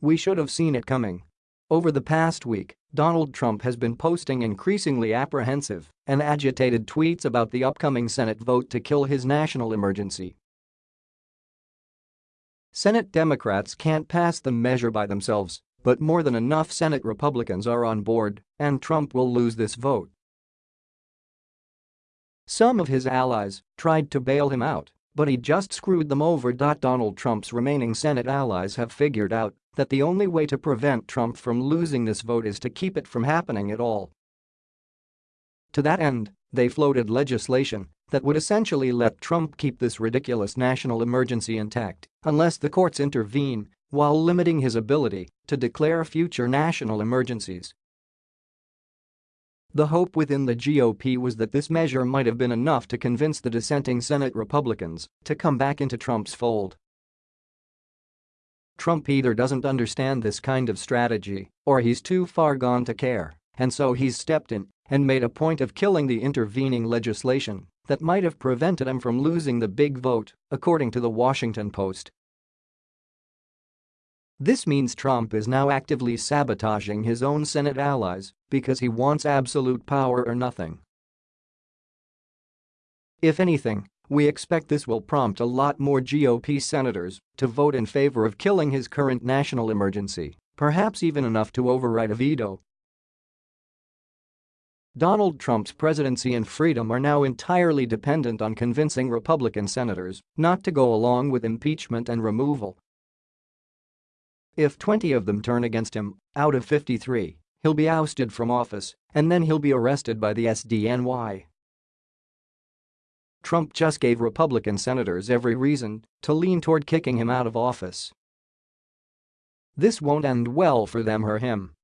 We should have seen it coming. Over the past week, Donald Trump has been posting increasingly apprehensive and agitated tweets about the upcoming Senate vote to kill his national emergency. Senate Democrats can't pass the measure by themselves, but more than enough Senate Republicans are on board, and Trump will lose this vote. Some of his allies tried to bail him out, but he just screwed them over. Donald Trump's remaining Senate allies have figured out that the only way to prevent Trump from losing this vote is to keep it from happening at all. To that end, they floated legislation that would essentially let Trump keep this ridiculous national emergency intact unless the courts intervene while limiting his ability to declare future national emergencies. The hope within the GOP was that this measure might have been enough to convince the dissenting Senate Republicans to come back into Trump's fold. Trump either doesn't understand this kind of strategy or he's too far gone to care, and so he's stepped in and made a point of killing the intervening legislation that might have prevented him from losing the big vote, according to the Washington Post. This means Trump is now actively sabotaging his own Senate allies because he wants absolute power or nothing. If anything, we expect this will prompt a lot more GOP senators to vote in favor of killing his current national emergency, perhaps even enough to override a veto. Donald Trump's presidency and freedom are now entirely dependent on convincing Republican senators not to go along with impeachment and removal. If 20 of them turn against him, out of 53, he'll be ousted from office and then he'll be arrested by the SDNY. Trump just gave Republican senators every reason to lean toward kicking him out of office. This won't end well for them or him.